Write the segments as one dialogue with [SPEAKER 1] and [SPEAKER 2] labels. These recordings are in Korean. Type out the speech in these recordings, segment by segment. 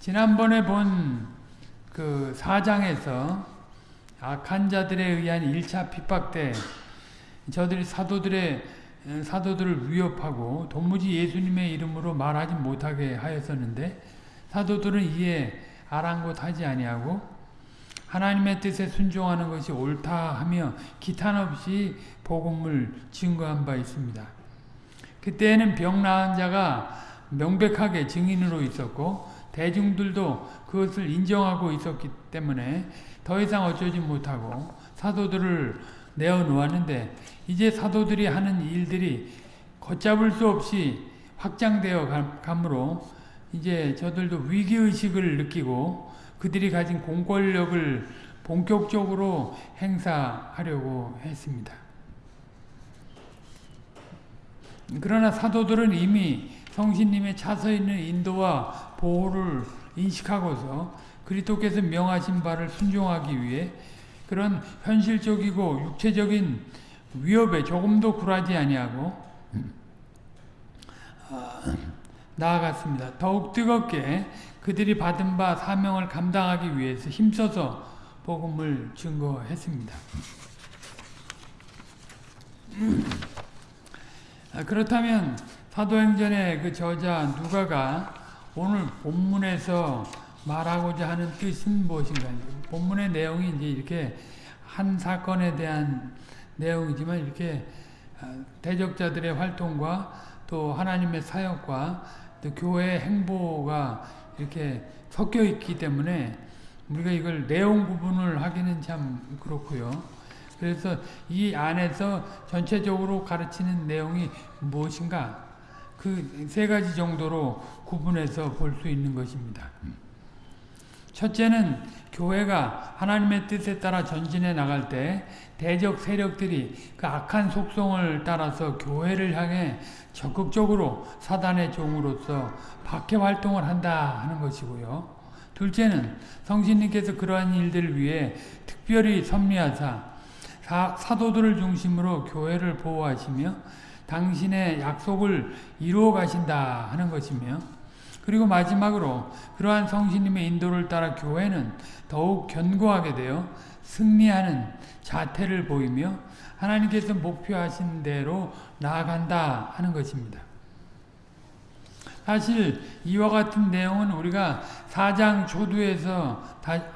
[SPEAKER 1] 지난번에 본그 사장에서 악한 자들에 의한 1차 핍박 때 저들이 사도들의 사도들을 위협하고 도무지 예수님의 이름으로 말하지 못하게 하였었는데 사도들은 이에 아랑곳하지 아니하고 하나님의 뜻에 순종하는 것이 옳다 하며 기탄 없이 복음을 증거한 바 있습니다. 그때에는 병 나은 자가 명백하게 증인으로 있었고 대중들도 그것을 인정하고 있었기 때문에 더 이상 어쩌지 못하고 사도들을 내어놓았는데 이제 사도들이 하는 일들이 걷잡을 수 없이 확장되어 가므로 이제 저들도 위기의식을 느끼고 그들이 가진 공권력을 본격적으로 행사하려고 했습니다. 그러나 사도들은 이미 성신님의 차서 있는 인도와 보호를 인식하고서 그리스도께서 명하신 바를 순종하기 위해 그런 현실적이고 육체적인 위협에 조금도 굴하지 아니하고 나아갔습니다. 더욱 뜨겁게 그들이 받은 바 사명을 감당하기 위해서 힘써서 복음을 증거했습니다. 그렇다면 사도행전의 그 저자 누가가 오늘 본문에서 말하고자 하는 뜻은 무엇인가요? 본문의 내용이 이제 이렇게 한 사건에 대한 내용이지만 이렇게 대적자들의 활동과 또 하나님의 사역과 또 교회의 행보가 이렇게 섞여 있기 때문에 우리가 이걸 내용 구분을 하기는 참 그렇고요. 그래서 이 안에서 전체적으로 가르치는 내용이 무엇인가 그 세 가지 정도로 구분해서 볼 수 있는 것입니다. 첫째는 교회가 하나님의 뜻에 따라 전진해 나갈 때 대적 세력들이 그 악한 속성을 따라서 교회를 향해 적극적으로 사단의 종으로서 박해 활동을 한다 하는 것이고요. 둘째는 성신님께서 그러한 일들을 위해 특별히 섭리하사 사, 도들을 중심으로 교회를 보호하시며 당신의 약속을 이루어 가신다 하는 것이며 그리고 마지막으로 그러한 성신님의 인도를 따라 교회는 더욱 견고하게 되어 승리하는 자태를 보이며 하나님께서 목표하신 대로 나아간다 하는 것입니다. 사실 이와 같은 내용은 우리가 4장 초두에서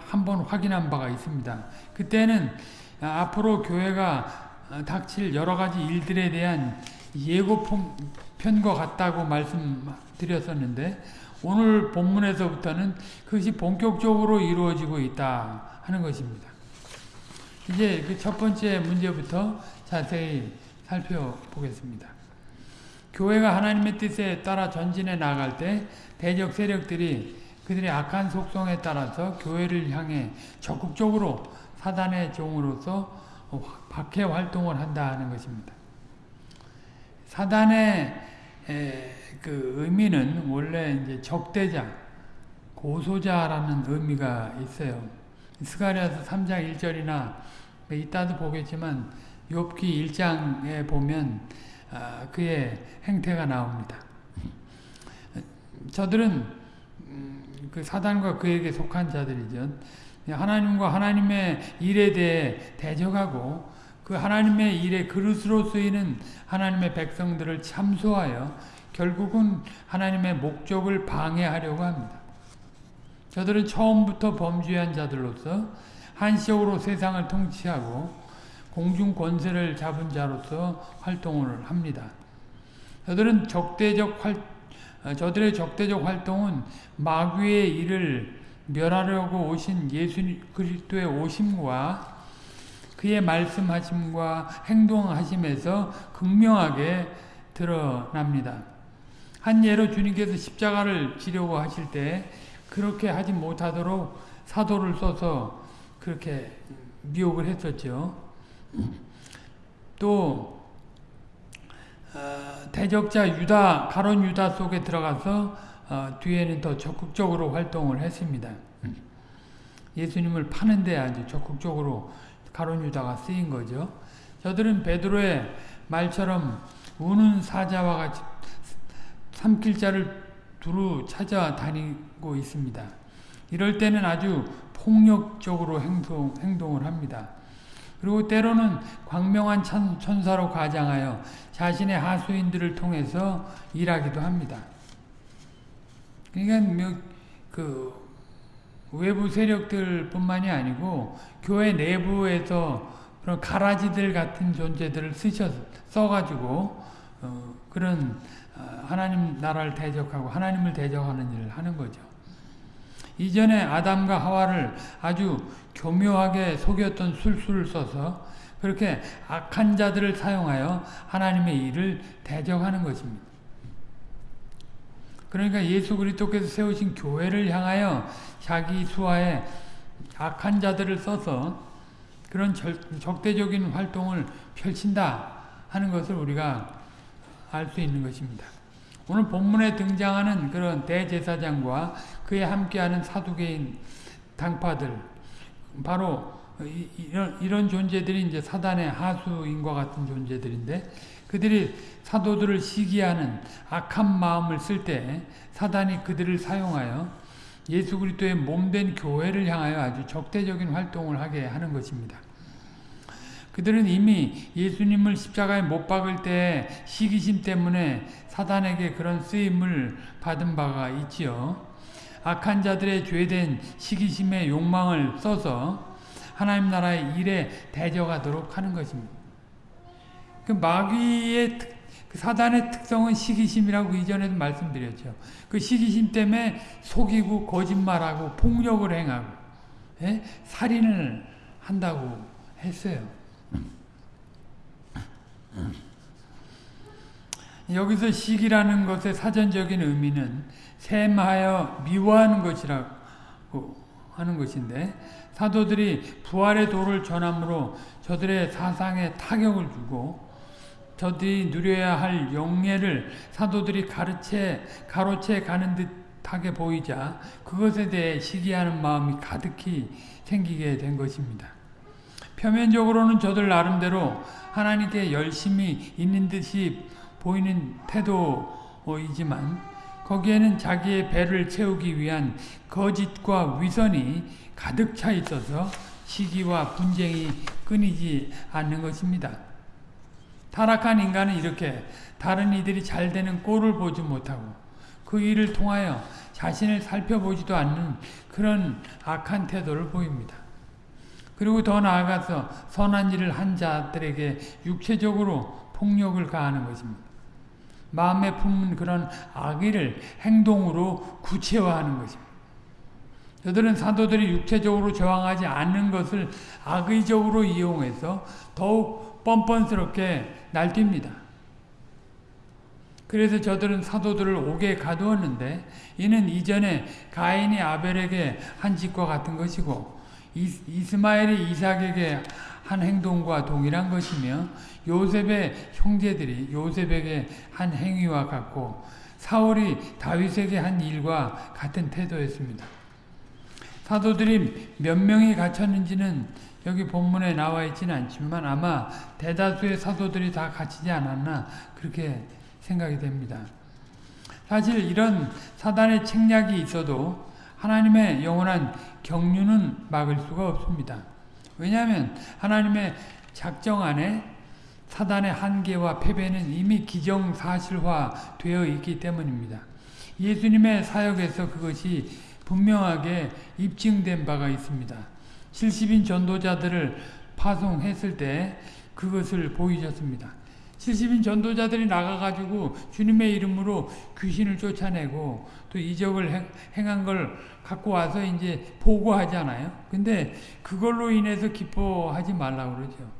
[SPEAKER 1] 한번 확인한 바가 있습니다. 그때는 앞으로 교회가 닥칠 여러 가지 일들에 대한 예고편과 같다고 말씀드렸었는데 오늘 본문에서부터는 그것이 본격적으로 이루어지고 있다 하는 것입니다. 이제 그 첫 번째 문제부터 자세히 살펴보겠습니다. 교회가 하나님의 뜻에 따라 전진해 나갈 때 대적 세력들이 그들의 악한 속성에 따라서 교회를 향해 적극적으로 사단의 종으로서 박해 활동을 한다는 것입니다. 사단의 그 의미는 원래 이제 적대자, 고소자라는 의미가 있어요. 스가랴서 3장 1절이나 이따도 보겠지만 욥기 1장에 보면 아, 그의 행태가 나옵니다. 저들은 음, 그 사단과 그에게 속한 자들이죠. 하나님과 하나님의 일에 대해 대적하고 그 하나님의 일에 그릇으로 쓰이는 하나님의 백성들을 참소하여 결국은 하나님의 목적을 방해하려고 합니다. 저들은 처음부터 범죄한 자들로서 한시적으로 세상을 통치하고 공중 권세를 잡은 자로서 활동을 합니다. 저들은 적대적 활, 저들의 적대적 활동은 마귀의 일을 멸하려고 오신 예수 그리스도의 오심과 그의 말씀하심과 행동하심에서 극명하게 드러납니다. 한 예로 주님께서 십자가를 지려고 하실 때 그렇게 하지 못하도록 사도를 써서 그렇게 미혹을 했었죠. 또 어, 대적자 유다 가론 유다 속에 들어가서 어, 뒤에는 더 적극적으로 활동을 했습니다. 예수님을 파는데 아주 적극적으로 가론 유다가 쓰인 거죠. 저들은 베드로의 말처럼 우는 사자와 같이 삼킬 자를 두루 찾아다니고 있습니다. 이럴 때는 아주 폭력적으로 행동, 행동을 합니다. 그리고 때로는 광명한 천사로 가장하여 자신의 하수인들을 통해서 일하기도 합니다. 그러니까 뭐, 그 외부 세력들뿐만이 아니고 교회 내부에서 그런 가라지들 같은 존재들을 쓰셔 써가지고 어, 그런 어, 하나님 나라를 대적하고 하나님을 대적하는 일을 하는 거죠. 이전에 아담과 하와를 아주 교묘하게 속였던 술수를 써서 그렇게 악한 자들을 사용하여 하나님의 일을 대적하는 것입니다. 그러니까 예수 그리스도께서 세우신 교회를 향하여 자기 수하에 악한 자들을 써서 그런 절, 적대적인 활동을 펼친다 하는 것을 우리가 알 수 있는 것입니다. 오늘 본문에 등장하는 그런 대제사장과 그에 함께하는 사두개인 당파들 바로 이런, 이런 존재들이 이제 사단의 하수인과 같은 존재들인데 그들이 사도들을 시기하는 악한 마음을 쓸 때 사단이 그들을 사용하여 예수 그리스도의 몸된 교회를 향하여 아주 적대적인 활동을 하게 하는 것입니다. 그들은 이미 예수님을 십자가에 못 박을 때 시기심 때문에 사단에게 그런 쓰임을 받은 바가 있지요. 악한 자들의 죄된 시기심의 욕망을 써서 하나님 나라의 일에 대적하도록 하는 것입니다. 그 마귀의 특, 그 사단의 특성은 시기심이라고 이전에도 말씀드렸죠. 그 시기심 때문에 속이고 거짓말하고 폭력을 행하고 예? 살인을 한다고 했어요. 여기서 시기라는 것의 사전적인 의미는 샘하여 미워하는 것이라고 하는 것인데 사도들이 부활의 도를 전함으로 저들의 사상에 타격을 주고 저들이 누려야 할 영예를 사도들이 가르쳐 가로채 가는 듯하게 보이자 그것에 대해 시기하는 마음이 가득히 생기게 된 것입니다. 표면적으로는 저들 나름대로 하나님께 열심히 있는 듯이 보이는 태도이지만 거기에는 자기의 배를 채우기 위한 거짓과 위선이 가득 차 있어서 시기와 분쟁이 끊이지 않는 것입니다. 타락한 인간은 이렇게 다른 이들이 잘 되는 꼴을 보지 못하고 그 일을 통하여 자신을 살펴보지도 않는 그런 악한 태도를 보입니다. 그리고 더 나아가서 선한 일을 한 자들에게 육체적으로 폭력을 가하는 것입니다. 마음에 품은 그런 악의를 행동으로 구체화하는 것입니다. 저들은 사도들이 육체적으로 저항하지 않는 것을 악의적으로 이용해서 더욱 뻔뻔스럽게 날뜁니다. 그래서 저들은 사도들을 옥에 가두었는데 이는 이전에 가인이 아벨에게 한 짓과 같은 것이고 이스마엘이 이삭에게 한 행동과 동일한 것이며 요셉의 형제들이 요셉에게 한 행위와 같고 사울이 다윗에게 한 일과 같은 태도였습니다. 사도들이 몇 명이 갇혔는지는 여기 본문에 나와 있지는 않지만 아마 대다수의 사도들이 다 갇히지 않았나 그렇게 생각이 됩니다. 사실 이런 사단의 책략이 있어도 하나님의 영원한 경륜은 막을 수가 없습니다. 왜냐하면 하나님의 작정 안에 사단의 한계와 패배는 이미 기정사실화 되어 있기 때문입니다. 예수님의 사역에서 그것이 분명하게 입증된 바가 있습니다. 70인 전도자들을 파송했을 때 그것을 보이셨습니다. 70인 전도자들이 나가가지고 주님의 이름으로 귀신을 쫓아내고 또 이적을 행한 걸 갖고 와서 이제 보고하잖아요. 근데 그걸로 인해서 기뻐하지 말라고 그러죠.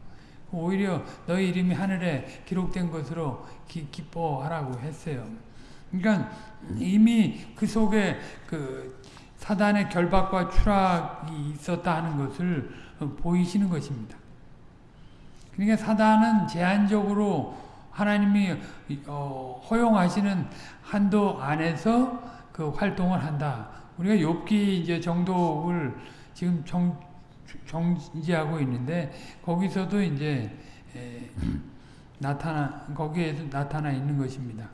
[SPEAKER 1] 오히려 너희 이름이 하늘에 기록된 것으로 기, 기뻐하라고 했어요. 그러니까 이미 그 속에 그 사단의 결박과 추락이 있었다 하는 것을 보이시는 것입니다. 그러니까 사단은 제한적으로 하나님이 어, 허용하시는 한도 안에서 그 활동을 한다. 우리가 욥기 이제 정독을 지금 정, 정지하고 있는데 거기서도 이제 에, 나타나 거기에서 나타나 있는 것입니다.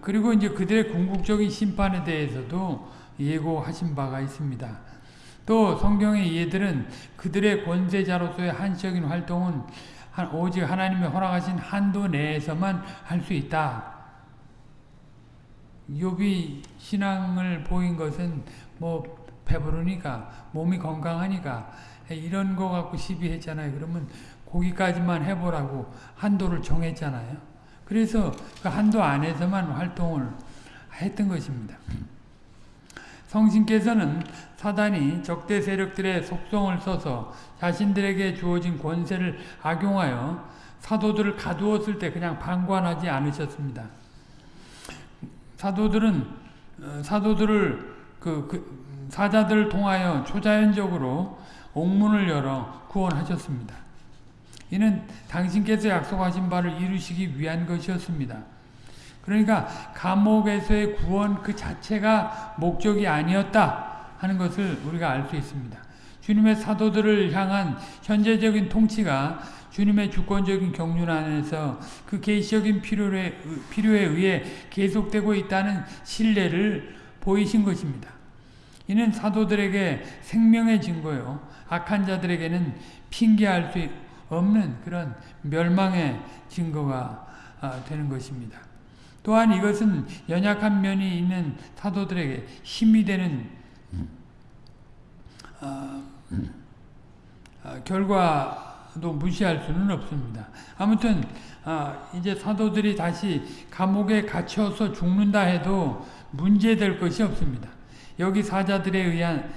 [SPEAKER 1] 그리고 이제 그들의 궁극적인 심판에 대해서도 예고하신 바가 있습니다. 또 성경의 예들은 그들의 권세자로서의 한시적인 활동은 오직 하나님의 허락하신 한도 내에서만 할 수 있다. 욥이 신앙을 보인 것은 뭐 배부르니까 몸이 건강하니까 이런 거 갖고 시비했잖아요. 그러면 거기까지만 해보라고 한도를 정했잖아요. 그래서 그 한도 안에서만 활동을 했던 것입니다. 성신께서는 사단이 적대 세력들의 속성을 써서 자신들에게 주어진 권세를 악용하여 사도들을 가두었을 때 그냥 방관하지 않으셨습니다. 사도들은 어, 사도들을 그, 그 사자들을 통하여 초자연적으로 옥문을 열어 구원하셨습니다. 이는 당신께서 약속하신 바를 이루시기 위한 것이었습니다. 그러니까 감옥에서의 구원 그 자체가 목적이 아니었다 하는 것을 우리가 알 수 있습니다. 주님의 사도들을 향한 현재적인 통치가 주님의 주권적인 경륜 안에서 그 계시적인 필요에, 필요에 의해 계속되고 있다는 신뢰를 보이신 것입니다. 이는 사도들에게 생명의 증거요. 악한 자들에게는 핑계할 수 없는 그런 멸망의 증거가 아, 되는 것입니다. 또한 이것은 연약한 면이 있는 사도들에게 힘이 되는 어, 어, 결과도 무시할 수는 없습니다. 아무튼 어, 이제 사도들이 다시 감옥에 갇혀서 죽는다 해도 문제될 것이 없습니다. 여기 사자들에 의한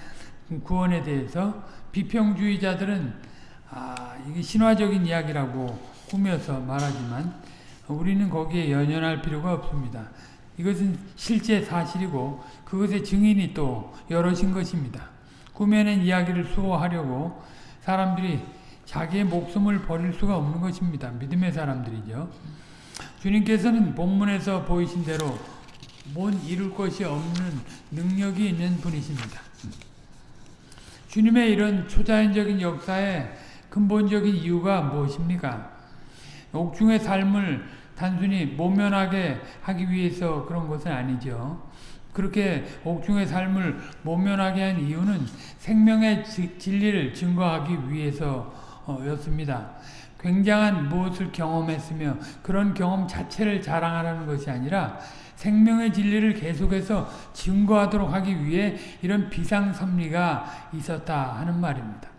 [SPEAKER 1] 구원에 대해서 비평주의자들은 아, 이게 신화적인 이야기라고 꾸며서 말하지만 우리는 거기에 연연할 필요가 없습니다. 이것은 실제 사실이고 그것의 증인이 또 여럿인 것입니다. 꾸며낸 이야기를 수호하려고 사람들이 자기의 목숨을 버릴 수가 없는 것입니다. 믿음의 사람들이죠. 주님께서는 본문에서 보이신 대로 뭔 이룰 것이 없는 능력이 있는 분이십니다. 주님의 이런 초자연적인 역사의 근본적인 이유가 무엇입니까? 옥중의 삶을 단순히 모면하게 하기 위해서 그런 것은 아니죠. 그렇게 옥중의 삶을 모면하게 한 이유는 생명의 진리를 증거하기 위해서였습니다. 굉장한 무엇을 경험했으며 그런 경험 자체를 자랑하라는 것이 아니라 생명의 진리를 계속해서 증거하도록 하기 위해 이런 비상섭리가 있었다 하는 말입니다.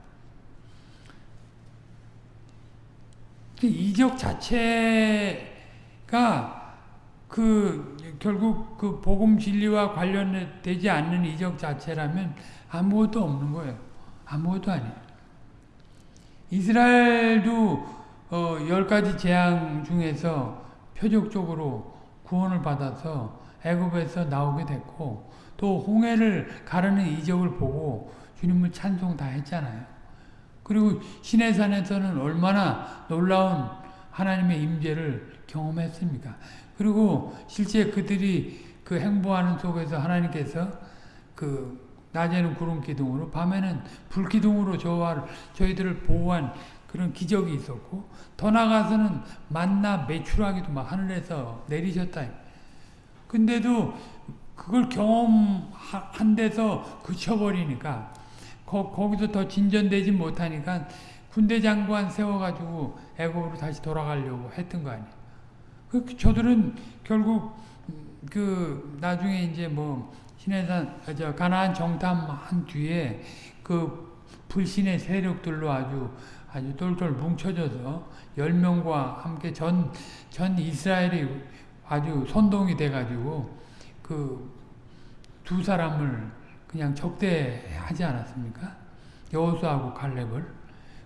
[SPEAKER 1] 이적 자체가 그 결국 그 복음 진리와 관련되지 않는 이적 자체라면 아무것도 없는 거예요. 아무것도 아니에요. 이스라엘도 어, 열 가지 재앙 중에서 표적적으로 구원을 받아서 애굽에서 나오게 됐고 또 홍해를 가르는 이적을 보고 주님을 찬송 다 했잖아요. 그리고 시내산에서는 얼마나 놀라운 하나님의 임재를 경험했습니까? 그리고 실제 그들이 그 행보하는 속에서 하나님께서 그 낮에는 구름 기둥으로 밤에는 불 기둥으로 저와 저희들을 보호한 그런 기적이 있었고 더 나가서는 만나 매출하기도 막 하늘에서 내리셨다. 근데도 그걸 경험한 데서 그쳐버리니까 거, 거기서 더 진전되지 못하니까 군대 장관 세워가지고 애국으로 다시 돌아가려고 했던 거 아니에요. 그, 저들은 결국 그 나중에 이제 뭐 신해산 저 가나안 정탐한 뒤에 그 불신의 세력들로 아주 아주 똘똘 뭉쳐져서 열 명과 함께 전 전 이스라엘이 아주 선동이 돼가지고 그 두 사람을 그냥 적대하지 않았습니까? 여호수아하고 갈렙을.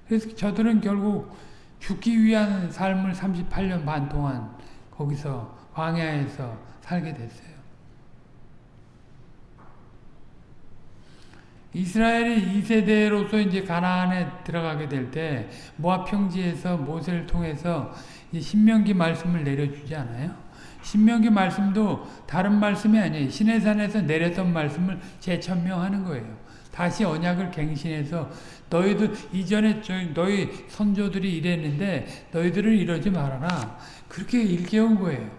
[SPEAKER 1] 그래서 저들은 결국 죽기 위한 삶을 38년 반 동안 거기서 광야에서 살게 됐어요. 이스라엘이 2세대로서 이제 가나안에 들어가게 될 때 모압 평지에서 모세를 통해서 신명기 말씀을 내려주지 않아요? 신명기 말씀도 다른 말씀이 아니에요. 시내산에서 내렸던 말씀을 재천명하는 거예요. 다시 언약을 갱신해서 너희들 이전에 너희 선조들이 이랬는데 너희들은 이러지 말아라. 그렇게 일깨운 거예요.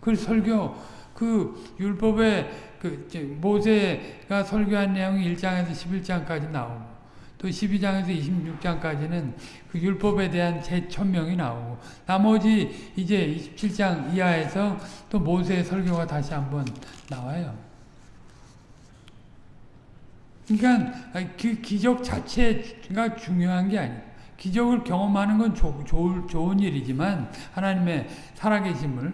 [SPEAKER 1] 그 설교 그 율법의 그 모세가 설교한 내용이 1장에서 11장까지 나오고 또 12장에서 26장까지는 그 율법에 대한 재천명이 나오고 나머지 이제 27장 이하에서 또 모세의 설교가 다시 한번 나와요. 그러니까 그 기적 자체가 중요한 게 아니에요. 기적을 경험하는 건 조, 조, 좋은 일이지만 하나님의 살아계심을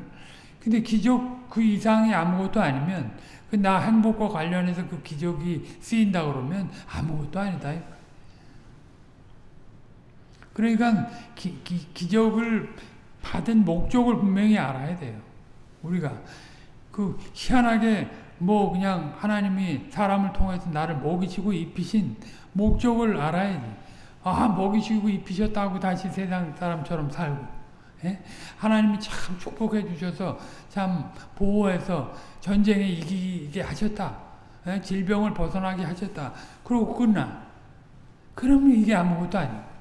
[SPEAKER 1] 근데 기적 그 이상이 아무것도 아니면 그나 행복과 관련해서 그 기적이 쓰인다 그러면 아무것도 아니다. 그러니까 기, 기, 기 적을 받은 목적을 분명히 알아야 돼요. 우리가 그 희한하게 뭐 그냥 하나님이 사람을 통해서 나를 먹이시고 입히신 목적을 알아야지. 아 먹이시고 입히셨다고 다시 세상 사람처럼 살고 예? 하나님이 참 축복해 주셔서 참 보호해서 전쟁에 이기게 하셨다. 예? 질병을 벗어나게 하셨다. 그러고 끝나. 그러면 이게 아무것도 아니에요.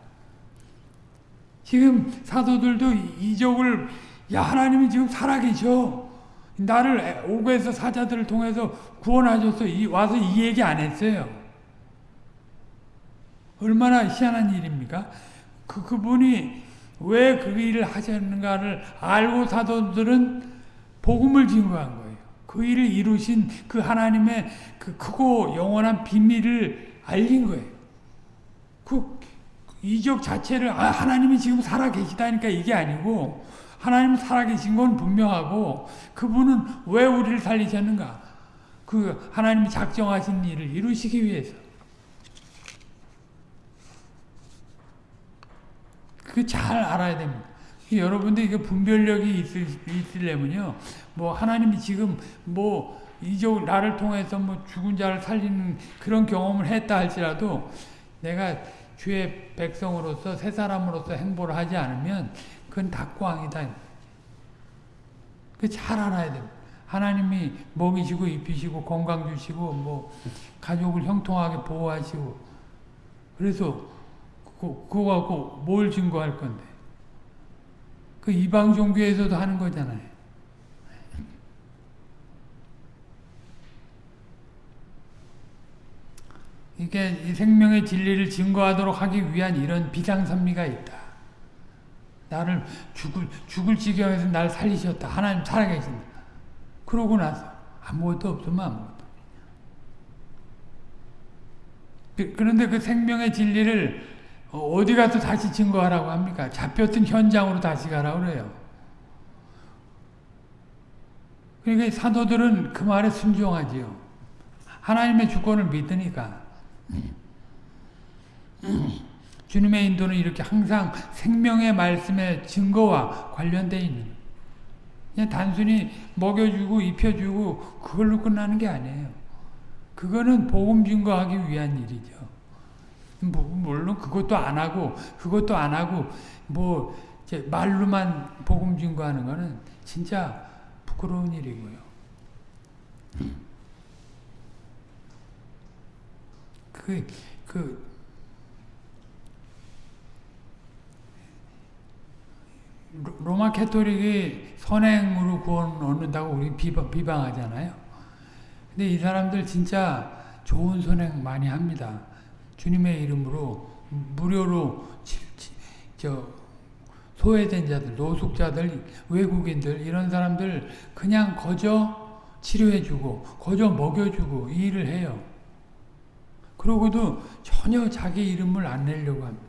[SPEAKER 1] 지금 사도들도 이적을 야 하나님이 지금 살아계셔. 나를 오고에서 사자들을 통해서 구원하셔서 이, 와서 이 얘기 안 했어요. 얼마나 희한한 일입니까? 그, 그분이 왜 그 일을 하셨는가를 알고 사도들은 복음을 증거한 거예요. 그 일을 이루신 그 하나님의 그 크고 영원한 비밀을 알린 거예요. 그 이적 자체를 아, 하나님이 지금 살아 계시다니까 이게 아니고 하나님 살아계신 건 분명하고 그분은 왜 우리를 살리셨는가? 그 하나님이 작정하신 일을 이루시기 위해서. 그 잘 알아야 됩니다. 여러분들 이게 분별력이 있을, 있으려면요. 뭐 하나님이 지금 뭐 이적 나를 통해서 뭐 죽은 자를 살리는 그런 경험을 했다 할지라도 내가 주의 백성으로서 새 사람으로서 행보를 하지 않으면 그건 닭광이다. 그잘 알아야 돼. 하나님이 먹이시고 입히시고 건강 주시고 뭐 가족을 형통하게 보호하시고 그래서 그, 그거 갖고 뭘 증거할 건데 그 이방 종교에서도 하는 거잖아요. 이게 생명의 진리를 증거하도록 하기 위한 이런 비상선미가 있다. 나를 죽을, 죽을 지경에서 날 살리셨다. 하나님 살아계신다. 그러고 나서 아무것도 없으면 아무것도. 그, 그런데 그 생명의 진리를 어디 가서 다시 증거하라고 합니까? 잡혔던 현장으로 다시 가라 그래요. 그러니까 사도들은 그 말에 순종하지요. 하나님의 주권을 믿으니까. 주님의 인도는 이렇게 항상 생명의 말씀의 증거와 관련되어 있는 그냥 단순히 먹여주고 입혀주고 그걸로 끝나는 게 아니에요. 그거는 복음 증거하기 위한 일이죠. 뭐, 물론 그것도 안 하고 그것도 안 하고 뭐 말로만 복음 증거하는 거는 진짜 부끄러운 일이고요. 그, 그, 로마 캐토릭이 선행으로 구원 얻는다고 우리 비방, 비방하잖아요. 근데 이 사람들 진짜 좋은 선행 많이 합니다. 주님의 이름으로 무료로 저 소외된 자들, 노숙자들, 외국인들 이런 사람들 그냥 거저 치료해주고 거저 먹여주고 이 일을 해요. 그러고도 전혀 자기 이름을 안 내려고 합니다.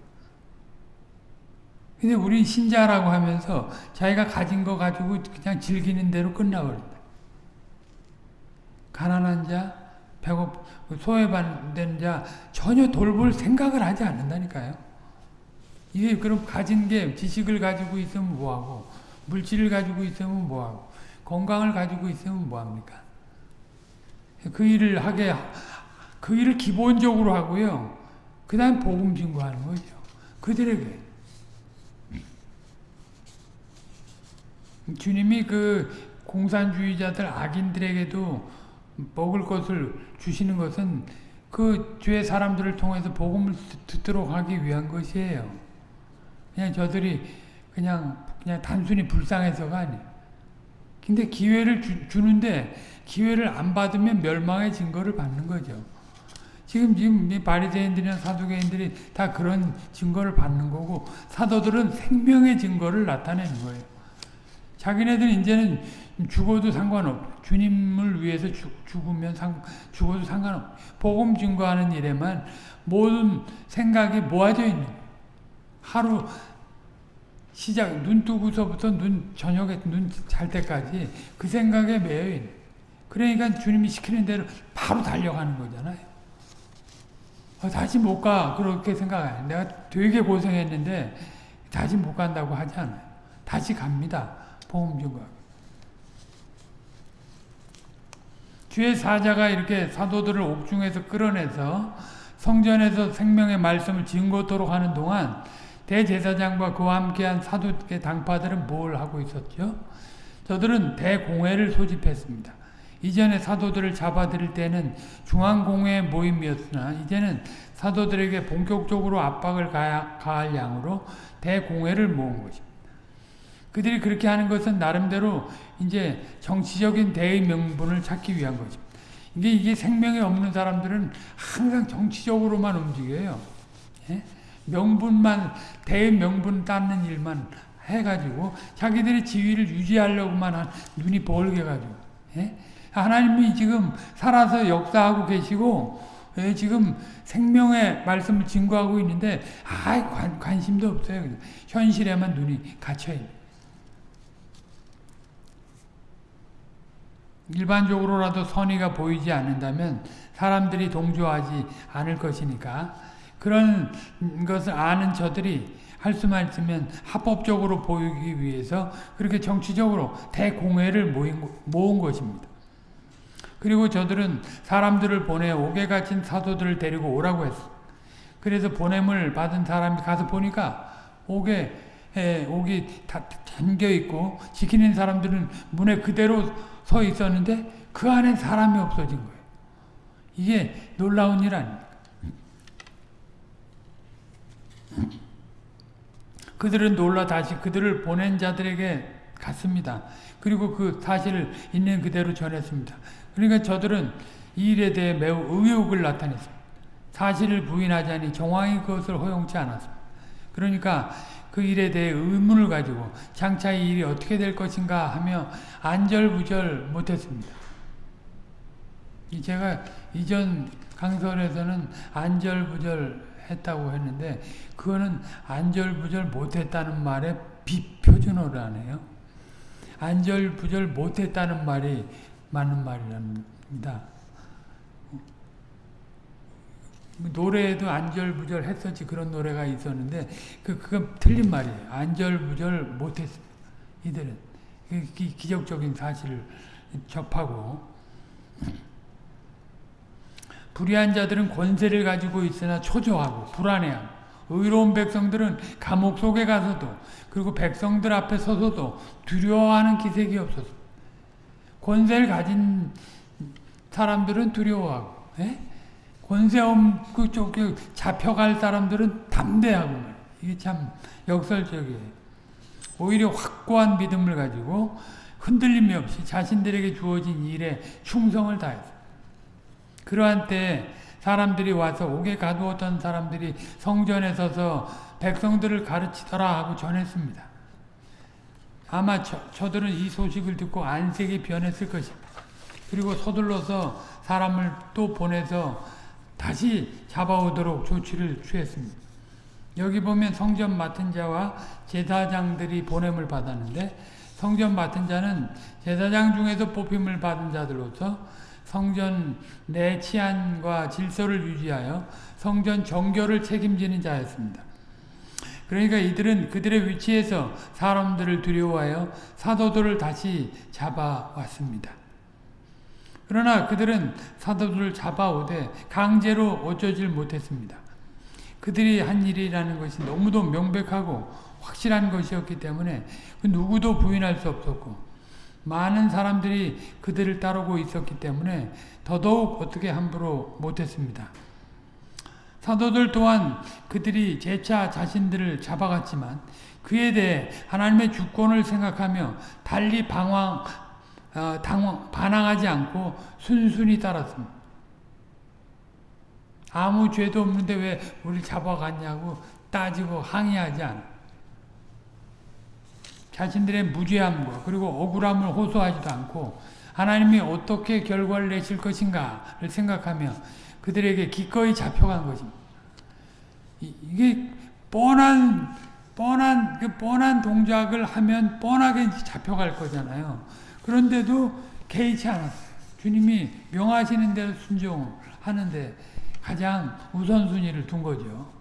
[SPEAKER 1] 근데 우린 신자라고 하면서 자기가 가진 거 가지고 그냥 즐기는 대로 끝나버린다. 가난한 자, 배고 소외받는 자 전혀 돌볼 생각을 하지 않는다니까요. 이게 그럼 가진 게 지식을 가지고 있으면 뭐하고 물질을 가지고 있으면 뭐하고 건강을 가지고 있으면 뭐합니까? 그 일을 하게 그 일을 기본적으로 하고요. 그 다음 복음 증거하는 거죠. 그들에게 주님이 그 공산주의자들 악인들에게도 먹을 것을 주시는 것은 그 주의 사람들을 통해서 복음을 듣도록 하기 위한 것이에요. 그냥 저들이 그냥 그냥 단순히 불쌍해서가 아니에요. 근데 기회를 주, 주는데 기회를 안 받으면 멸망의 증거를 받는 거죠. 지금 지금 이 바리새인들이나 사두개인들이 다 그런 증거를 받는 거고 사도들은 생명의 증거를 나타내는 거예요. 자기네들 이제는 죽어도 상관없. 주님을 위해서 죽, 죽으면 상, 죽어도 상관없. 복음 증거하는 일에만 모든 생각이 모아져 있는 하루 시작 눈 뜨고서부터 눈 저녁에 눈 잘 때까지 그 생각에 매여 있는. 그러니까 주님이 시키는 대로 바로 달려가는 거잖아요. 어, 다시 못 가. 그렇게 생각해. 내가 되게 고생했는데 다시 못 간다고 하지 않아요. 다시 갑니다. 보험 증거. 주의 사자가 이렇게 사도들을 옥중에서 끌어내서 성전에서 생명의 말씀을 증거토록 하는 동안 대제사장과 그와 함께한 사도의 당파들은 뭘 하고 있었죠? 저들은 대공회를 소집했습니다. 이전에 사도들을 잡아들일 때는 중앙공회 모임이었으나 이제는 사도들에게 본격적으로 압박을 가할 양으로 대공회를 모은 것입니다. 그들이 그렇게 하는 것은 나름대로 이제 정치적인 대의 명분을 찾기 위한 것입니다. 이게, 이게 생명이 없는 사람들은 항상 정치적으로만 움직여요. 예? 명분만, 대의 명분 따는 일만 해가지고 자기들의 지위를 유지하려고만 한 눈이 벌게 가지고. 예? 하나님이 지금 살아서 역사하고 계시고 예, 지금 생명의 말씀을 증거하고 있는데 아 관, 관심도 없어요. 현실에만 눈이 갇혀 있는 일반적으로라도 선의가 보이지 않는다면 사람들이 동조하지 않을 것이니까 그런 것을 아는 저들이 할 수만 있으면 합법적으로 보이기 위해서 그렇게 정치적으로 대공회를 모인, 모은 것입니다. 그리고 저들은 사람들을 보내 옥에 갇힌 사도들을 데리고 오라고 했어. 그래서 보냄을 받은 사람이 가서 보니까 옥에 에, 옥이 다 잠겨 있고 지키는 사람들은 문에 그대로 서 있었는데 그 안에 사람이 없어진 거예요. 이게 놀라운 일 아닙니까? 그들은 놀라 다시 그들을 보낸 자들에게 갔습니다. 그리고 그 사실을 있는 그대로 전했습니다. 그러니까 저들은 이 일에 대해 매우 의욕을 나타냈습니다. 사실을 부인하자니 정황이 그것을 허용치 않았습니다. 그러니까 그 일에 대해 의문을 가지고 장차 이 일이 어떻게 될 것인가 하며 안절부절 못했습니다. 제가 이전 강설에서는 안절부절 했다고 했는데 그거는 안절부절 못했다는 말에 비표준어라네요. 안절부절 못했다는 말이 맞는 말이랍니다. 노래에도 안절부절 했었지 그런 노래가 있었는데 그 그건 틀린 말이에요. 안절부절 못했습니다. 이들은 그 기, 기적적인 사실을 접하고 불의한 자들은 권세를 가지고 있으나 초조하고 불안해하고 의로운 백성들은 감옥 속에 가서도 그리고 백성들 앞에 서서도 두려워하는 기색이 없었습니다. 권세를 가진 사람들은 두려워하고 에? 권세 없고 쪽 잡혀갈 사람들은 담대하고 이게 참 역설적이에요. 오히려 확고한 믿음을 가지고 흔들림이 없이 자신들에게 주어진 일에 충성을 다했어요. 그러한 때 사람들이 와서 옥에 가두었던 사람들이 성전에 서서 백성들을 가르치더라 하고 전했습니다. 아마 저, 저들은 이 소식을 듣고 안색이 변했을 것입니다. 그리고 서둘러서 사람을 또 보내서 다시 잡아오도록 조치를 취했습니다. 여기 보면 성전 맡은 자와 제사장들이 보냄을 받았는데 성전 맡은 자는 제사장 중에서 뽑힘을 받은 자들로서 성전 내 치안과 질서를 유지하여 성전 정결을 책임지는 자였습니다. 그러니까 이들은 그들의 위치에서 사람들을 두려워하여 사도들을 다시 잡아왔습니다. 그러나 그들은 사도들을 잡아오되 강제로 어쩌질 못했습니다. 그들이 한 일이라는 것이 너무도 명백하고 확실한 것이었기 때문에 그 누구도 부인할 수 없었고 많은 사람들이 그들을 따르고 있었기 때문에 더더욱 어떻게 함부로 못했습니다. 사도들 또한 그들이 재차 자신들을 잡아갔지만 그에 대해 하나님의 주권을 생각하며 달리 방황, 어, 당황, 반항하지 않고 순순히 따랐습니다. 아무 죄도 없는데 왜 우리 잡아갔냐고 따지고 항의하지 않아. 자신들의 무죄함과 그리고 억울함을 호소하지도 않고 하나님이 어떻게 결과를 내실 것인가를 생각하며 그들에게 기꺼이 잡혀간 것입니다. 이게 뻔한 뻔한 그 뻔한 동작을 하면 뻔하게 잡혀갈 거잖아요. 그런데도 개의치 않았어요. 주님이 명하시는 대로 순종을 하는데 가장 우선순위를 둔 거죠.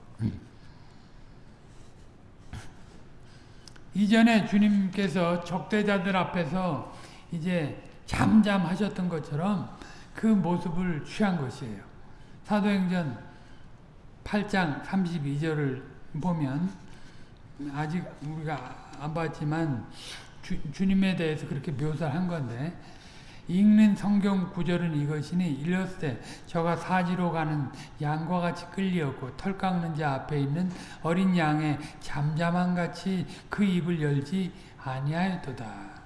[SPEAKER 1] 이전에 주님께서 적대자들 앞에서 이제 잠잠하셨던 것처럼 그 모습을 취한 것이에요. 사도행전 8장 32절을 보면 아직 우리가 안 봤지만 주, 주님에 대해서 그렇게 묘사한 건데 읽는 성경 구절은 이것이니 일렀을 저가 사지로 가는 양과 같이 끌리었고 털 깎는 자 앞에 있는 어린 양의 잠잠한 같이 그 입을 열지 아니하였도다.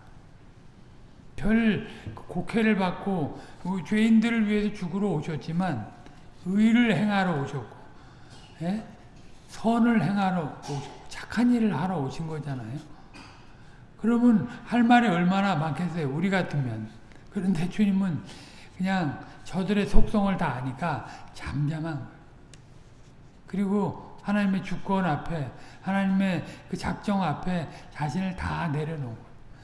[SPEAKER 1] 별 곡해를 받고 죄인들을 위해서 죽으러 오셨지만 의를 행하러 오셨고 예? 선을 행하러 오셨고 착한 일을 하러 오신 거잖아요. 그러면 할 말이 얼마나 많겠어요. 우리 같으면. 그런데 주님은 그냥 저들의 속성을 다 아니까 잠잠한. 그리고 하나님의 주권 앞에 하나님의 그 작정 앞에 자신을 다 내려놓은.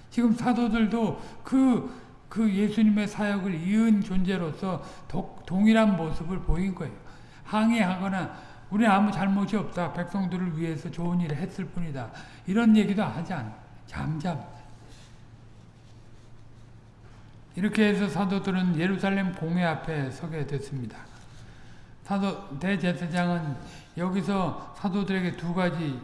[SPEAKER 1] 지금 사도들도 그, 그 예수님의 사역을 이은 존재로서 도, 동일한 모습을 보인 거예요. 항의하거나 우리 아무 잘못이 없다. 백성들을 위해서 좋은 일을 했을 뿐이다. 이런 얘기도 하지 않아. 잠잠. 이렇게 해서 사도들은 예루살렘 공회 앞에 서게 됐습니다. 사도 대제사장은 여기서 사도들에게 두 가지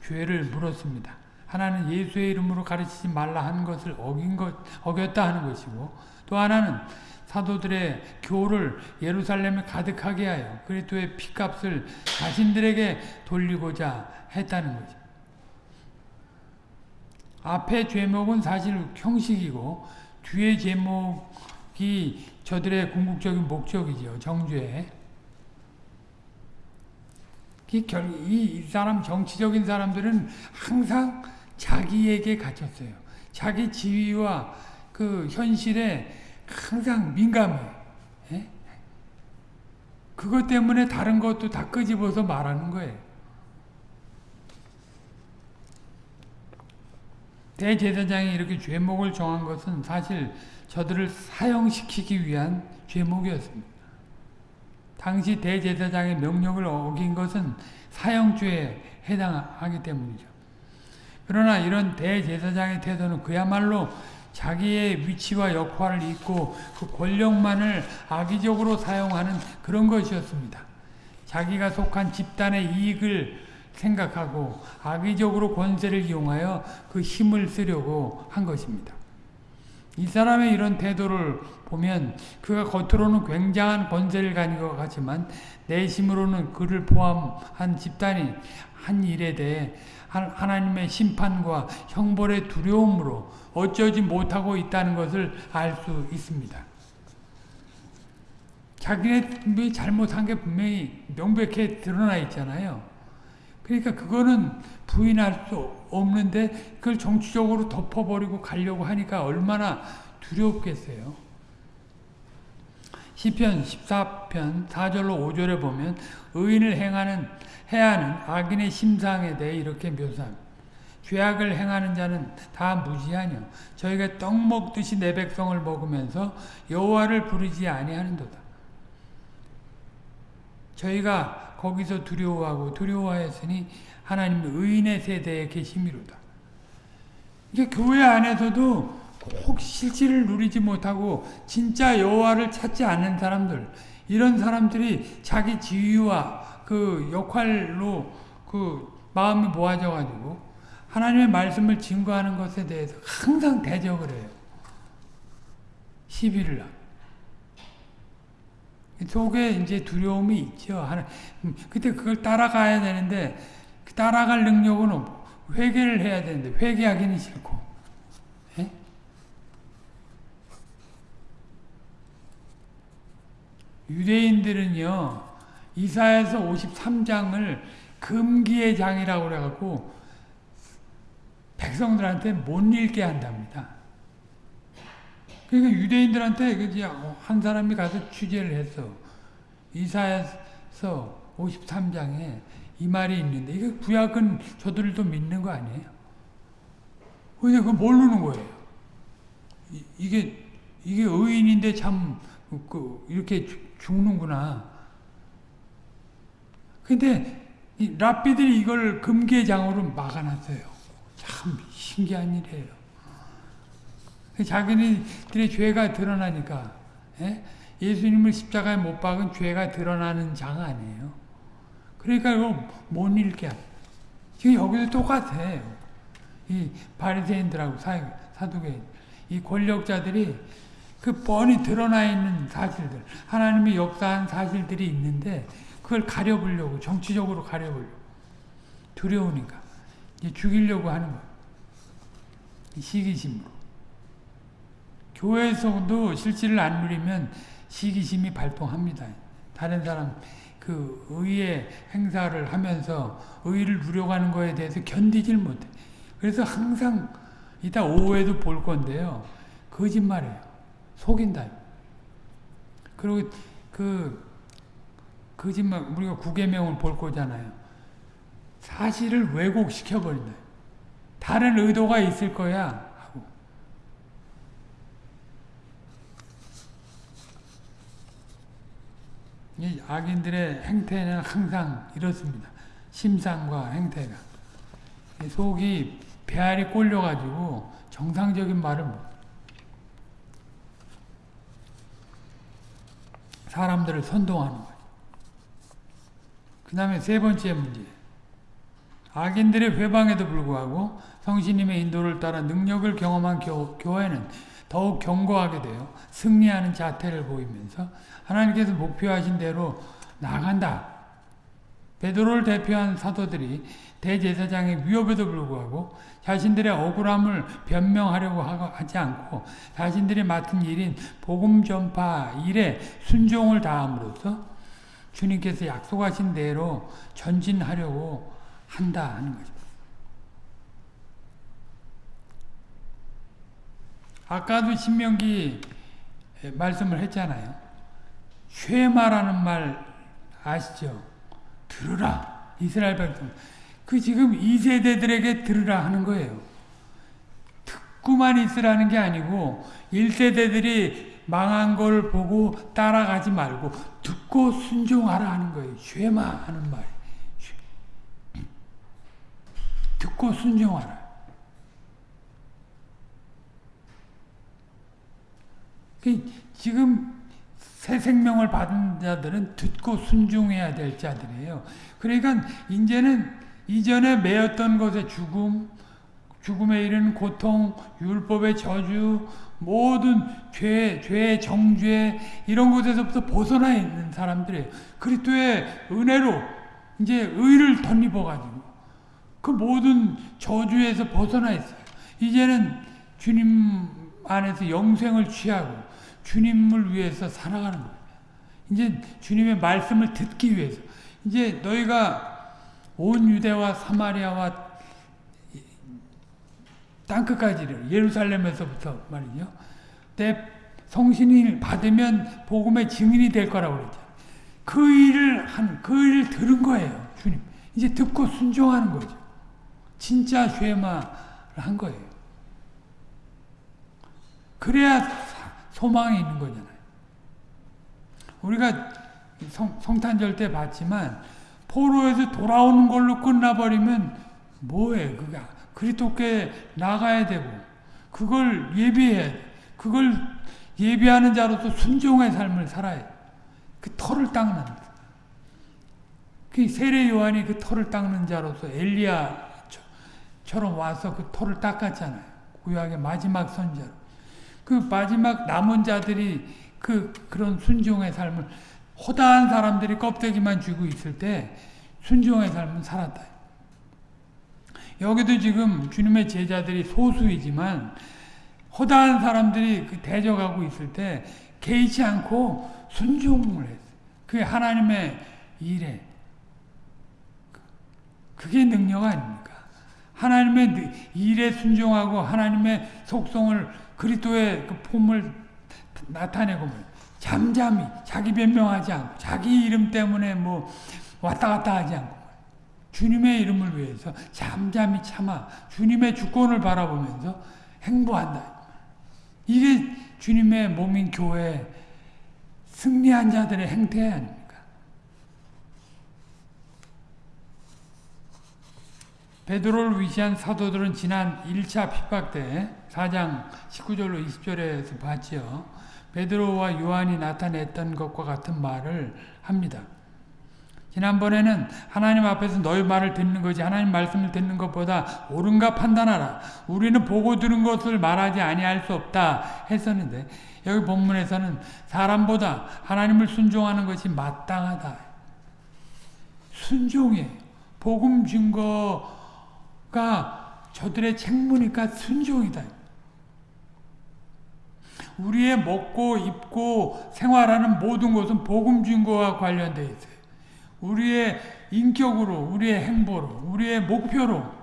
[SPEAKER 1] 죄를 물었습니다. 하나는 예수의 이름으로 가르치지 말라 한 것을 어긴 것, 어겼다 하는 것이고 또 하나는 사도들의 교를 예루살렘에 가득하게 하여 그리스도의 피값을 자신들에게 돌리고자 했다는 거죠. 앞의 제목은 사실 형식이고 뒤의 제목이 저들의 궁극적인 목적이죠. 정죄. 이, 이 사람 정치적인 사람들은 항상 자기에게 갇혔어요. 자기 지위와 그 현실에 항상 민감해요. 예? 그것 때문에 다른 것도 다 끄집어서 말하는 거예요. 대제사장이 이렇게 죄목을 정한 것은 사실 저들을 사형시키기 위한 죄목이었습니다. 당시 대제사장의 명령을 어긴 것은 사형죄에 해당하기 때문이죠. 그러나 이런 대제사장의 태도는 그야말로 자기의 위치와 역할을 잊고 그 권력만을 악의적으로 사용하는 그런 것이었습니다. 자기가 속한 집단의 이익을 생각하고 악의적으로 권세를 이용하여 그 힘을 쓰려고 한 것입니다. 이 사람의 이런 태도를 보면 그가 겉으로는 굉장한 권세를 가진 것 같지만 내심으로는 그를 포함한 집단이 한 일에 대해 하나님의 심판과 형벌의 두려움으로 어쩌지 못하고 있다는 것을 알 수 있습니다. 자기네 잘못한 게 분명히 명백히 드러나 있잖아요. 그러니까 그거는 부인할 수 없는데 그걸 정치적으로 덮어버리고 가려고 하니까 얼마나 두렵겠어요. 시편 14편 4절로 5절에 보면 의인을 행하는 해야 하는 악인의 심상에 대해 이렇게 묘사합니다. 죄악을 행하는 자는 다 무지하뇨. 저희가 떡 먹듯이 내 백성을 먹으면서 여호와를 부르지 아니하는도다. 저희가 거기서 두려워하고 두려워하였으니 하나님 의인의 세대에 계심이로다. 이게 교회 안에서도 꼭 실질을 누리지 못하고 진짜 여호와를 찾지 않는 사람들 이런 사람들이 자기 지위와 그 역할로 그 마음이 모아져 가지고 하나님의 말씀을 증거하는 것에 대해서 항상 대적을 해요. 시비를 하고. 속에 이제 두려움이 있죠. 하나, 그때 그걸 따라가야 되는데 그 따라갈 능력은 없고 회개를 해야 되는데 회개하기는 싫고 에? 유대인들은요 이사에서 53장을 금기의 장이라고 그래갖고 백성들한테 못 읽게 한답니다. 그러니까 유대인들한테 그지 한 사람이 가서 취재를 했어. 이사에서 53장에 이 말이 있는데 이게 구약은 저들도 믿는 거 아니에요? 근데 그걸 모르는 거예요. 이, 이게 이게 의인인데 참 그, 이렇게 죽는구나. 근데 이 랍비들이 이걸 금계장으로 막아놨어요. 참 신기한 일이에요. 자기네들의 죄가 드러나니까 예? 예수님을 십자가에 못 박은 죄가 드러나는 장 아니에요. 그러니까 이거 못 읽게 지금 여기도 똑같아요. 이 바리새인들하고 사두개인 이 권력자들이 그 뻔히 드러나 있는 사실들 하나님이 역사한 사실들이 있는데 그걸 가려보려고 정치적으로 가려보려고 두려우니까 이제 죽이려고 하는 거예요. 시기심으로 교회에서도 실질을 안 누리면 시기심이 발동합니다. 다른 사람 그 의의 행사를 하면서 의를 누려가는 거에 대해서 견디질 못해. 그래서 항상 이따 오후에도 볼 건데요. 거짓말이에요. 속인다. 그리고 그 거짓말 우리가 구계명을 볼 거잖아요. 사실을 왜곡시켜 버린다. 다른 의도가 있을 거야. 이 악인들의 행태는 항상 이렇습니다. 심상과 행태가. 속이 배알이 꼴려가지고 정상적인 말을 못. 사람들을 선동하는 거예요. 그 다음에 세 번째 문제. 악인들의 회방에도 불구하고 성신님의 인도를 따라 능력을 경험한 교, 교회는 더욱 견고하게 되어 승리하는 자태를 보이면서 하나님께서 목표하신 대로 나간다. 베드로를 대표한 사도들이 대제사장의 위협에도 불구하고 자신들의 억울함을 변명하려고 하지 않고 자신들이 맡은 일인 복음 전파 일에 순종을 다함으로써 주님께서 약속하신 대로 전진하려고 한다 하는 거죠. 아까도 신명기 말씀을 했잖아요. 쉐마라는 말 아시죠? 들으라 이스라엘 백성. 그 지금 2세대들에게 들으라 하는 거예요. 듣고만 있으라는 게 아니고 1세대들이 망한 걸 보고 따라가지 말고 듣고 순종하라 하는 거예요. 쉐마 하는 말. 듣고 순종하라. 그 지금 새 생명을 받은 자들은 듣고 순종해야 될 자들이에요. 그러니까 이제는 이전에 매였던 것의 죽음, 죽음에 이르는 고통, 율법의 저주, 모든 죄, 죄, 정죄 이런 것에서부터 벗어나 있는 사람들이에요. 그리스도의 은혜로 이제 의를 덧입어 가지고 그 모든 저주에서 벗어나 있어요. 이제는 주님 안에서 영생을 취하고 주님을 위해서 살아가는 거예요. 이제 주님의 말씀을 듣기 위해서 이제 너희가 온 유대와 사마리아와 땅끝까지를 예루살렘에서부터 말이죠. 내 성신이 받으면 복음의 증인이 될 거라고 그랬죠. 그 일을 한, 그 일을 들은 거예요. 주님. 이제 듣고 순종하는 거죠. 진짜 쉐마를 한 거예요. 그래야 소망이 있는 거잖아요. 우리가 성, 성탄절 때 봤지만 포로에서 돌아오는 걸로 끝나버리면 뭐해? 그가 그리스도께 나가야 되고 그걸 예비해 그걸 예비하는 자로서 순종의 삶을 살아야 그 털을 닦는 그 세례 요한이 그 털을 닦는 자로서 엘리야처럼 와서 그 털을 닦았잖아요. 구약의 마지막 선자로 그 마지막 남은 자들이 그 그런 순종의 삶을 호다한 사람들이 껍데기만 쥐고 있을 때 순종의 삶은 살았다. 여기도 지금 주님의 제자들이 소수이지만 허다한 사람들이 그 대적하고 있을 때 개의치 않고 순종을 했어요. 그게 하나님의 일에 그게 능력 아닙니까? 하나님의 일에 순종하고 하나님의 속성을 그리스도의 그 폼을 나타내고 잠잠히 자기 변명하지 않고 자기 이름 때문에 뭐 왔다 갔다 하지 않고 주님의 이름을 위해서 잠잠히 참아 주님의 주권을 바라보면서 행보한다. 이게 주님의 몸인 교회 승리한 자들의 행태 아닙니까? 베드로를 위시한 사도들은 지난 1차 핍박 때 4장 19절로 20절에서 봤지요. 베드로와 요한이 나타냈던 것과 같은 말을 합니다. 지난번에는 하나님 앞에서 너희 말을 듣는 거지 하나님 말씀을 듣는 것보다 옳은가 판단하라. 우리는 보고 들은 것을 말하지 아니할 수 없다 했었는데 여기 본문에서는 사람보다 하나님을 순종하는 것이 마땅하다. 순종이에요. 복음 증거가 저들의 책무니까 순종이다. 우리의 먹고 입고 생활하는 모든 것은 복음 증거와 관련되어 있어요. 우리의 인격으로, 우리의 행보로, 우리의 목표로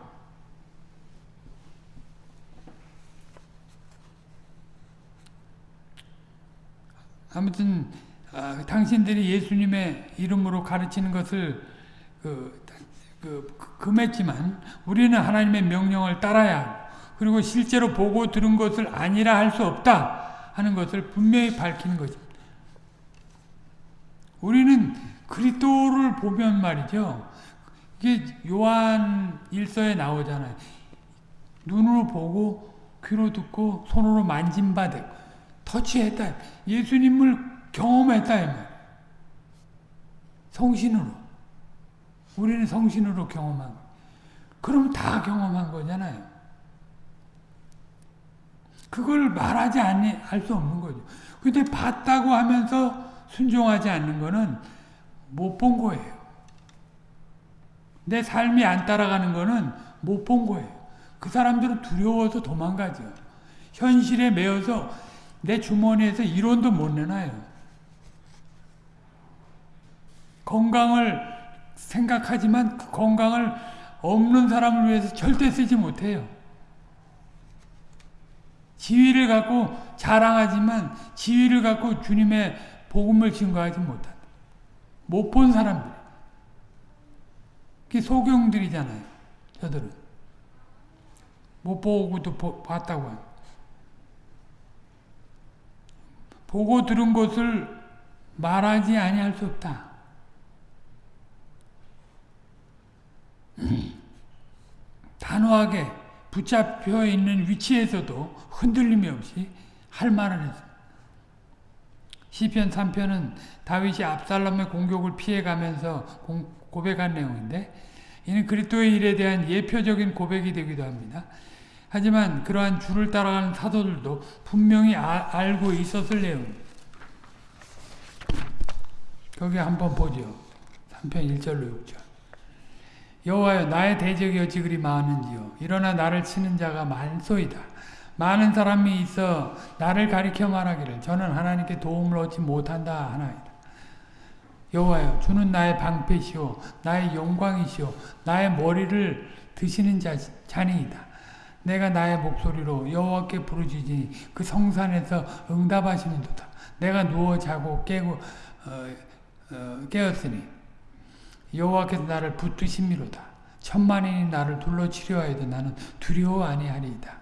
[SPEAKER 1] 아무튼 아, 당신들이 예수님의 이름으로 가르치는 것을 그, 그, 금했지만 우리는 하나님의 명령을 따라야 그리고 실제로 보고 들은 것을 아니라 할 수 없다 하는 것을 분명히 밝히는 것입니다. 우리는 그리스도를 보면 말이죠. 이게 요한 일서에 나오잖아요. 눈으로 보고 귀로 듣고 손으로 만진 바되 터치했다. 예수님을 경험했다. 성신으로. 우리는 성신으로 경험한 거. 그럼 다 경험한 거잖아요. 그걸 말하지 않을 수 없는 거죠. 근데 봤다고 하면서 순종하지 않는 거는 못 본 거예요. 내 삶이 안 따라가는 거는 못 본 거예요. 그 사람들은 두려워서 도망가죠. 현실에 매여서 내 주머니에서 이론도 못 내놔요. 건강을 생각하지만 그 건강을 없는 사람을 위해서 절대 쓰지 못해요. 지위를 갖고 자랑하지만 지위를 갖고 주님의 복음을 증거하지 못한다. 못 본 사람들. 그게 소경들이잖아요. 저들은. 못 보고도 보, 봤다고 합니다. 보고 들은 것을 말하지 아니할 수 없다. 단호하게 붙잡혀 있는 위치에서도 흔들림이 없이 할 말을 했습니다. 시편 3편은 다윗이 압살롬의 공격을 피해가면서 고백한 내용인데 이는 그리스도의 일에 대한 예표적인 고백이 되기도 합니다. 하지만 그러한 줄을 따라가는 사도들도 분명히 아, 알고 있었을 내용입니다. 거기 한번 보죠. 3편 1절로 6절. 여호와여 나의 대적이 어찌 그리 많은지요. 일어나 나를 치는 자가 많소이다. 많은 사람이 있어 나를 가리켜 말하기를 저는 하나님께 도움을 얻지 못한다 하나이다. 여호와여 주는 나의 방패시오 나의 영광이시오 나의 머리를 드시는 자, 자니이다. 내가 나의 목소리로 여호와께 부르짖으니 그 성산에서 응답하시는도다. 내가 누워 자고 깨고 어, 어, 깨었으니 여호와께서 나를 붙드심이로다. 천만인이 나를 둘러 치려 하여도 나는 두려워 아니하리이다.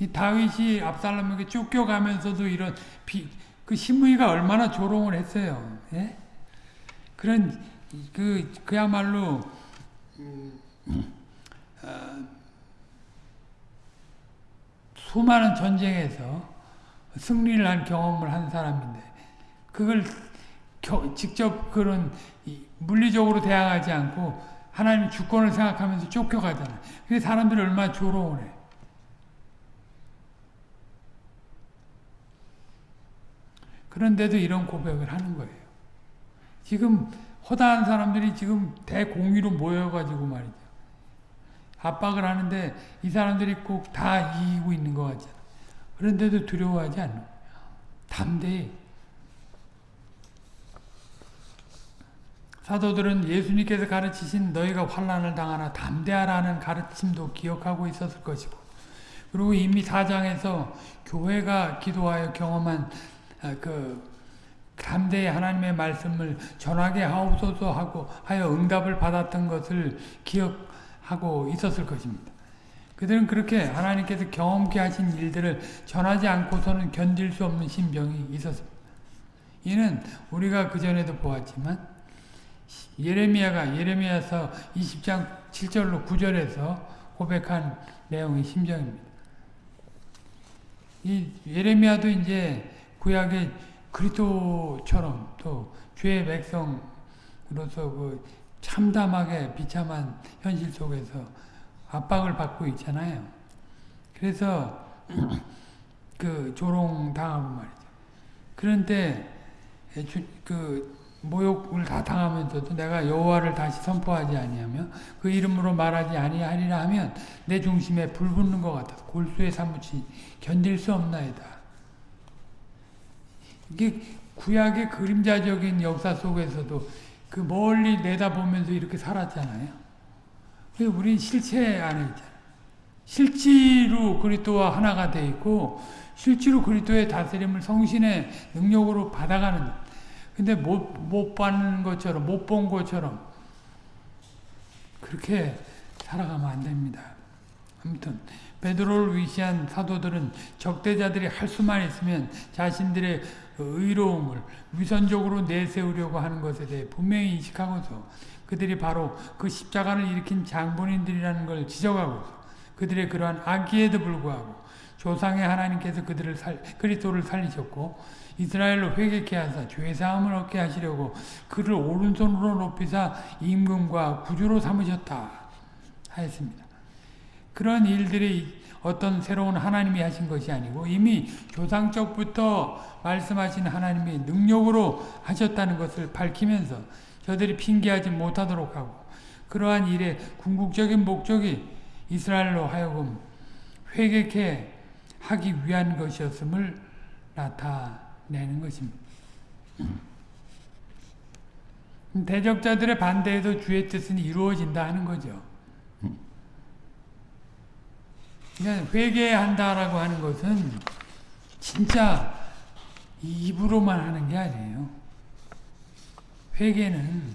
[SPEAKER 1] 이 다윗이 압살롬에게 쫓겨가면서도 이런 비, 그 시므이가 얼마나 조롱을 했어요. 예? 그런 그 그야말로 음, 어, 수많은 전쟁에서 승리를 한 경험을 한 사람인데 그걸 겨, 직접 그런 물리적으로 대항하지 않고 하나님 주권을 생각하면서 쫓겨가잖아요. 근데 사람들이 얼마나 조롱을 해. 그런데도 이런 고백을 하는 거예요. 지금 허다한 사람들이 지금 대공의로 모여가지고 말이죠. 압박을 하는데 이 사람들이 꼭 다 이기고 있는 것 같잖아. 그런데도 두려워하지 않는 담대히. 사도들은 예수님께서 가르치신 너희가 환란을 당하나 담대하라는 가르침도 기억하고 있었을 것이고 그리고 이미 사장에서 교회가 기도하여 경험한 아, 그 담대히 하나님의 말씀을 전하게 하옵소서 하고 하여 응답을 받았던 것을 기억하고 있었을 것입니다. 그들은 그렇게 하나님께서 경험케 하신 일들을 전하지 않고서는 견딜 수 없는 심정이 있었습니다. 이는 우리가 그전에도 보았지만 예레미야가 예레미야서 20장 7절로 9절에서 고백한 내용의 심정입니다. 이 예레미야도 이제 구약의 그리스도처럼 또 주의 백성으로서 그 참담하게 비참한 현실 속에서 압박을 받고 있잖아요. 그래서 그 조롱 당하고 말이죠. 그런데 그 모욕을 다 당하면서도 내가 여호와를 다시 선포하지 아니하며 그 이름으로 말하지 아니하리라 하면 내 중심에 불 붙는 것 같아서 골수에 사무치 견딜 수 없나이다. 이게 구약의 그림자적인 역사 속에서도 그 멀리 내다보면서 이렇게 살았잖아요. 우린 실체 안에 있잖아요. 실제로 그리스도와 하나가 돼 있고 실제로 그리스도의 다스림을 성신의 능력으로 받아가는 근데 못, 못 받는 것처럼, 못 본 것처럼, 그렇게 살아가면 안 됩니다. 아무튼, 베드로를 위시한 사도들은 적대자들이 할 수만 있으면 자신들의 의로움을 위선적으로 내세우려고 하는 것에 대해 분명히 인식하고서 그들이 바로 그 십자가를 일으킨 장본인들이라는 걸 지적하고서 그들의 그러한 악기에도 불구하고 조상의 하나님께서 그들을 살, 그리스도를 살리셨고 이스라엘로 회개케 하사 죄사함을 얻게 하시려고 그를 오른손으로 높이사 임금과 구주로 삼으셨다 하였습니다. 그런 일들이 어떤 새로운 하나님이 하신 것이 아니고 이미 조상적부터 말씀하신 하나님이 능력으로 하셨다는 것을 밝히면서 저들이 핑계하지 못하도록 하고 그러한 일의 궁극적인 목적이 이스라엘로 하여금 회개케 하기 위한 것이었음을 나타 내는 것입니다. 대적자들의 반대에도 주의 뜻은 이루어진다 하는 거죠. 그러니까 회개한다라고 하는 것은 진짜 입으로만 하는 게 아니에요. 회개는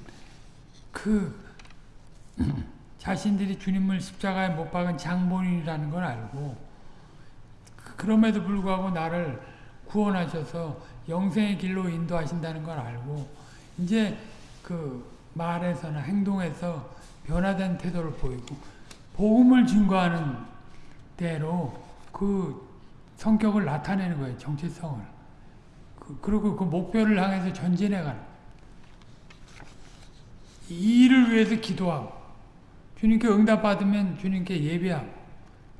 [SPEAKER 1] 그 자신들이 주님을 십자가에 못 박은 장본인이라는 걸 알고 그럼에도 불구하고 나를 구원하셔서 영생의 길로 인도하신다는 걸 알고 이제 그 말에서나 행동에서 변화된 태도를 보이고 복음을 증거하는 대로 그 성격을 나타내는 거예요. 정체성을. 그, 리고그 목표를 향해서 전진해가는 이 일을 위해서 기도하고 주님께 응답받으면 주님께 예배하고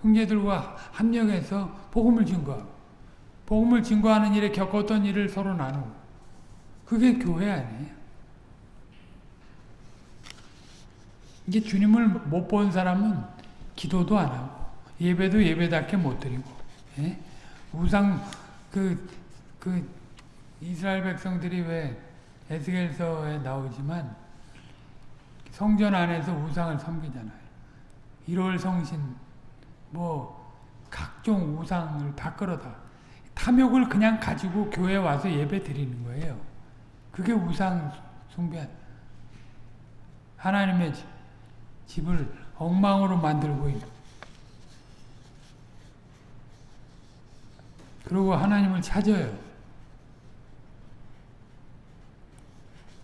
[SPEAKER 1] 형제들과 합력해서 복음을 증거하고 복음을 증거하는 일에 겪었던 일을 서로 나누고 그게 교회 아니에요. 이게 주님을 못 본 사람은 기도도 안 하고 예배도 예배답게 못 드리고 예? 우상 그, 그 이스라엘 백성들이 왜 에스겔서에 나오지만 성전 안에서 우상을 섬기잖아요. 1월 성신 뭐 각종 우상을 다 끌어다 탐욕을 그냥 가지고 교회 와서 예배 드리는 거예요. 그게 우상 숭배. 하나님의 집을 엉망으로 만들고 있는. 그리고 하나님을 찾아요.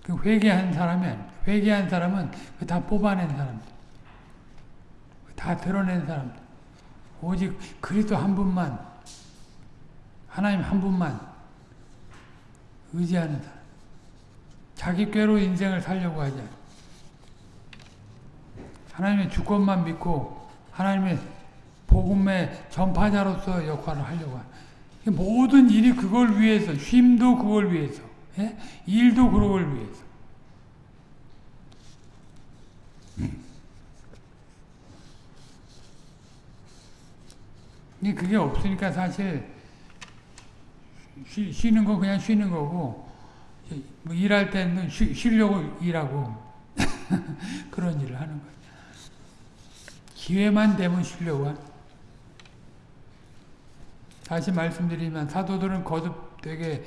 [SPEAKER 1] 그 회개한 사람이 아닙니다. 회개한 사람은 다 뽑아낸 사람들. 다 드러낸 사람들. 오직 그리스도 한 분만 하나님 한 분만 의지하는 사람. 자기 꾀로 인생을 살려고 하지. 하나님의 주권만 믿고 하나님의 복음의 전파자로서 역할을 하려고 하는. 모든 일이 그걸 위해서, 쉼도 그걸 위해서, 예? 일도 그걸 위해서. 그게 없으니까 사실 쉬, 쉬는 거 그냥 쉬는 거고 뭐 일할 때는 쉬, 쉬려고 일하고 그런 일을 하는 거예요. 기회만 되면 쉬려고 하는 다시 말씀드리면 사도들은 거듭되게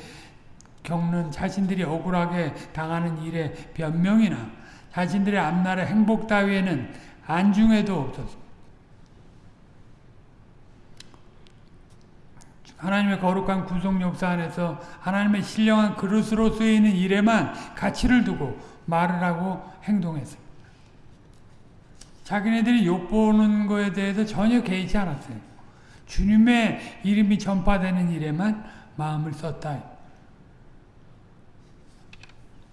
[SPEAKER 1] 겪는 자신들이 억울하게 당하는 일에 변명이나 자신들의 앞날의 행복 따위에는 안중에도 없었습니다. 하나님의 거룩한 구속 역사 안에서 하나님의 신령한 그릇으로 쓰이는 일에만 가치를 두고 말을 하고 행동했습니다. 자기네들이 욕 보는 거에 대해서 전혀 개의치 않았어요. 주님의 이름이 전파되는 일에만 마음을 썼다.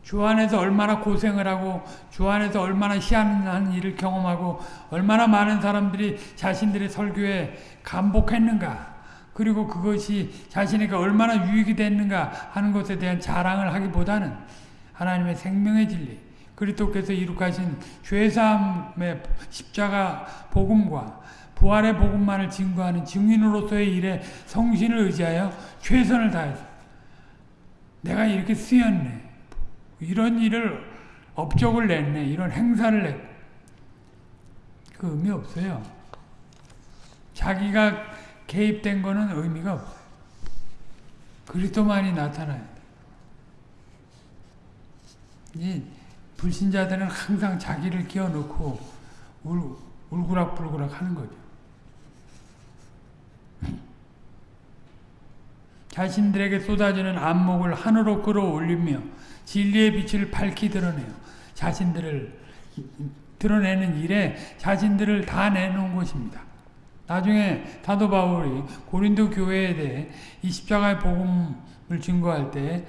[SPEAKER 1] 주 안에서 얼마나 고생을 하고 주 안에서 얼마나 희한한 일을 경험하고 얼마나 많은 사람들이 자신들의 설교에 감복했는가 그리고 그것이 자신에게 얼마나 유익이 됐는가 하는 것에 대한 자랑을 하기보다는 하나님의 생명의 진리 그리스도께서 이룩하신 죄사함의 십자가 복음과 부활의 복음만을 증거하는 증인으로서의 일에 성신을 의지하여 최선을 다해서 내가 이렇게 쓰였네 이런 일을 업적을 냈네 이런 행사를 냈그 의미 없어요. 자기가 개입된 거는 의미가 없어요. 그리스도만이 나타나야 돼. 이 불신자들은 항상 자기를 끼워놓고 울, 울구락불구락 하는 거죠. 자신들에게 쏟아지는 안목을 하늘로 끌어올리며 진리의 빛을 밝히 드러내요. 자신들을 드러내는 일에 자신들을 다 내놓은 것입니다. 나중에 사도 바울이 고린도 교회에 대해 이 십자가의 복음을 증거할 때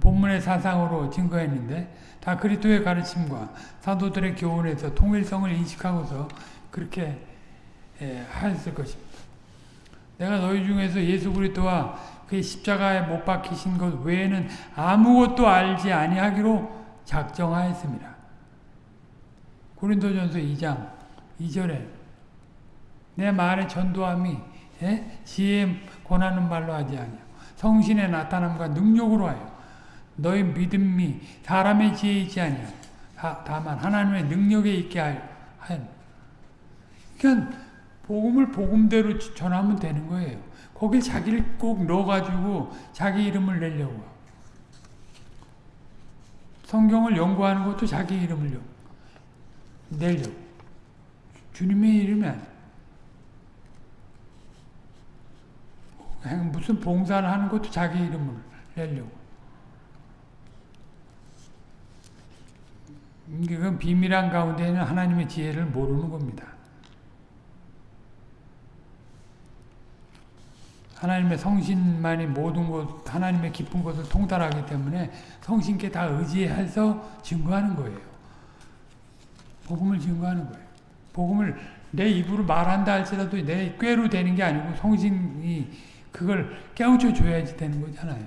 [SPEAKER 1] 본문의 사상으로 증거했는데 다 그리스도의 가르침과 사도들의 교훈에서 통일성을 인식하고서 그렇게 하였을 것입니다. 내가 너희 중에서 예수 그리스도와 그의 십자가에 못 박히신 것 외에는 아무것도 알지 아니하기로 작정하였습니다. 고린도전서 2장 2절에 내 말의 전도함이 예? 지혜 권하는 말로 하지 아니요 성신의 나타남과 능력으로 하여 너희 믿음이 사람의 지혜에 있지 아니요 다만 하나님의 능력에 있게 하여 그러니까 복음을 복음대로 전하면 되는 거예요. 거기 자기를 꼭 넣어가지고 자기 이름을 내려고 성경을 연구하는 것도 자기 이름을 내려고 주님의 이름이 아니에요. 무슨 봉사를 하는 것도 자기 이름을 내려고. 그건 비밀한 가운데는 하나님의 지혜를 모르는 겁니다. 하나님의 성신만이 모든 것, 하나님의 깊은 것을 통달하기 때문에 성신께 다 의지해서 증거하는 거예요. 복음을 증거하는 거예요. 복음을 내 입으로 말한다 할지라도 내 꾀로 되는 게 아니고 성신이 그걸 깨우쳐 줘야지 되는 거잖아요.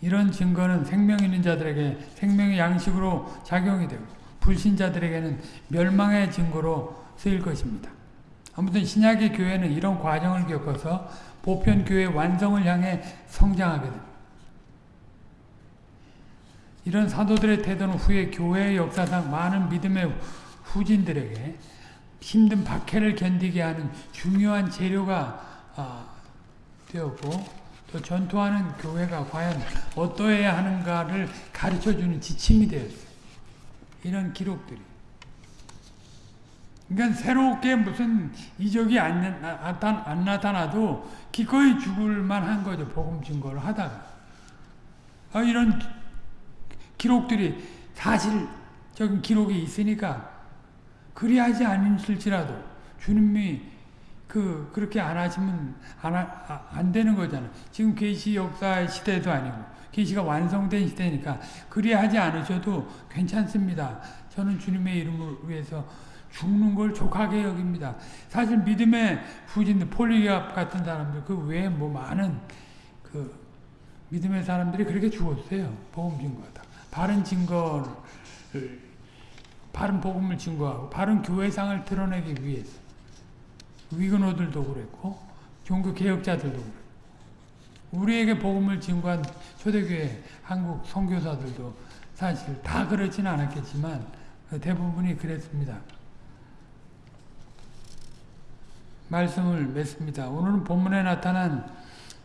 [SPEAKER 1] 이런 증거는 생명 있는 자들에게 생명의 양식으로 작용이 되고 불신자들에게는 멸망의 증거로 쓰일 것입니다. 아무튼 신약의 교회는 이런 과정을 겪어서 보편 교회 완성을 향해 성장하게 됩니다. 이런 사도들의 태도는 후에 교회의 역사상 많은 믿음의 후진들에게 힘든 박해를 견디게 하는 중요한 재료가 아, 되었고 또 전투하는 교회가 과연 어떠해야 하는가를 가르쳐주는 지침이 되었어요. 이런 기록들이. 그러니까 새롭게 무슨 이적이 안, 안 나타나도 기꺼이 죽을 만한 거죠. 복음 증거를 하다가. 아, 이런 기록들이 사실적인 기록이 있으니까 그리하지 않으실지라도 주님이 그 그렇게 안 하시면 안, 아, 안 되는 거잖아. 지금 계시 역사의 시대도 아니고 계시가 완성된 시대니까 그리하지 않으셔도 괜찮습니다. 저는 주님의 이름을 위해서 죽는 걸 족하게 여깁니다. 사실 믿음의 후진들 폴리갑 같은 사람들 그 외에 뭐 많은 그 믿음의 사람들이 그렇게 죽었어요. 복음 증거하다. 바른 증거를 바른 복음을 증거하고 바른 교회상을 드러내기 위해서 위근호들도 그랬고 종교 개혁자들도 그랬고 우리에게 복음을 증거한 초대교회 한국 선교사들도 사실 다 그렇지는 않았겠지만 대부분이 그랬습니다. 말씀을 맺습니다. 오늘은 본문에 나타난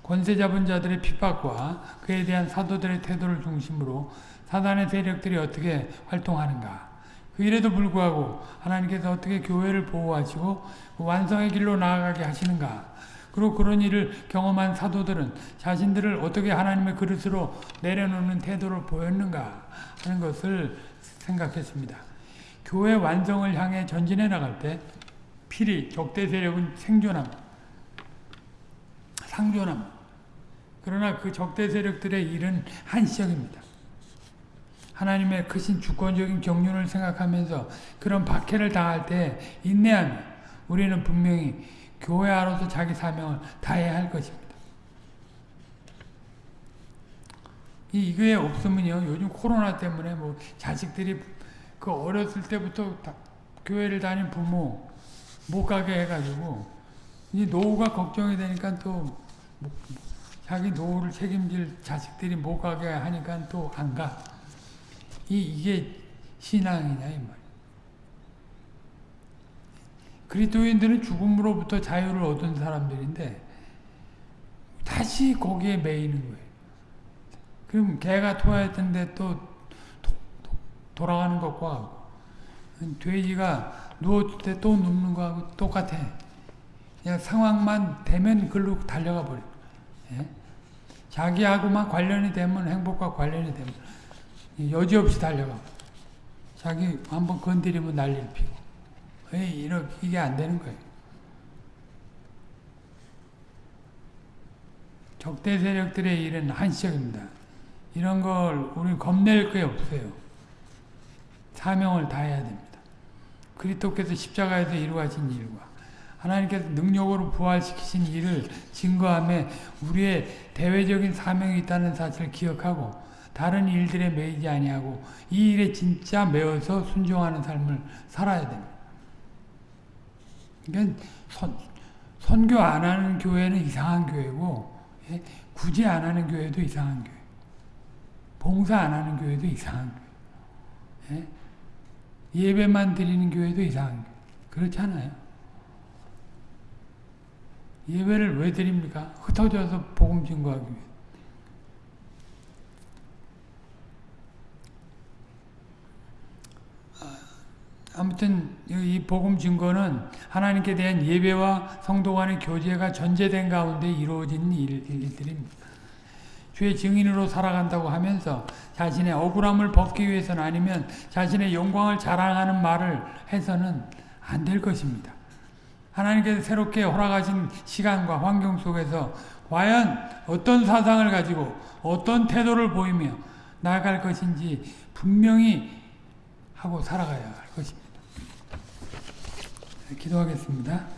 [SPEAKER 1] 권세 잡은 자들의 핍박과 그에 대한 사도들의 태도를 중심으로 사단의 세력들이 어떻게 활동하는가 그 일에도 불구하고 하나님께서 어떻게 교회를 보호하시고 그 완성의 길로 나아가게 하시는가 그리고 그런 일을 경험한 사도들은 자신들을 어떻게 하나님의 그릇으로 내려놓는 태도를 보였는가 하는 것을 생각했습니다. 교회 완성을 향해 전진해 나갈 때 필히 적대 세력은 생존함, 상존함. 그러나 그 적대 세력들의 일은 한시적입니다. 하나님의 크신 주권적인 경륜을 생각하면서 그런 박해를 당할 때 인내하며 우리는 분명히 교회 안으로서 자기 사명을 다해야 할 것입니다. 이 이게 없으면요 요즘 코로나 때문에 뭐 자식들이 그 어렸을 때부터 교회를 다닌 부모 못 가게 해가지고 이 노후가 걱정이 되니까 또 자기 노후를 책임질 자식들이 못 가게 하니까 또 안 가. 이 이게 신앙이냐 이 말. 그리스도인들은 죽음으로부터 자유를 얻은 사람들인데 다시 거기에 매이는 거예요. 그럼 개가 토했던데 또 도, 도, 돌아가는 것과 돼지가 누웠을 때 또 눕는 거하고 똑같아. 그냥 상황만 되면 글로 달려가 버려. 예? 자기하고만 관련이 되면 행복과 관련이 되면 여지없이 달려가. 자기 한번 건드리면 난리를 피고. 에이, 이렇게 이게 안 되는 거예요. 적대 세력들의 일은 한시적입니다. 이런 걸 우리 겁낼 게 없어요. 사명을 다해야 됩니다. 그리스도께서 십자가에서 이루어진 일과 하나님께서 능력으로 부활시키신 일을 증거함에 우리의 대외적인 사명이 있다는 사실을 기억하고 다른 일들에 매이지 아니하고 이 일에 진짜 매어서 순종하는 삶을 살아야 됩니다. 그러니까 선, 선교 안 하는 교회는 이상한 교회고 예? 굳이 안 하는 교회도 이상한 교회 봉사 안 하는 교회도 이상한 교회 예? 예배만 드리는 교회도 이상한 교회. 그렇잖아요. 예배를 왜 드립니까? 흩어져서 복음 증거하기 위해. 아무튼 이 복음 증거는 하나님께 대한 예배와 성도 간의 교제가 전제된 가운데 이루어진 일들입니다. 주의 증인으로 살아간다고 하면서 자신의 억울함을 벗기 위해서는 아니면 자신의 영광을 자랑하는 말을 해서는 안 될 것입니다. 하나님께서 새롭게 허락하신 시간과 환경 속에서 과연 어떤 사상을 가지고 어떤 태도를 보이며 나아갈 것인지 분명히 하고 살아가야 할 것입니다. 기도하겠습니다.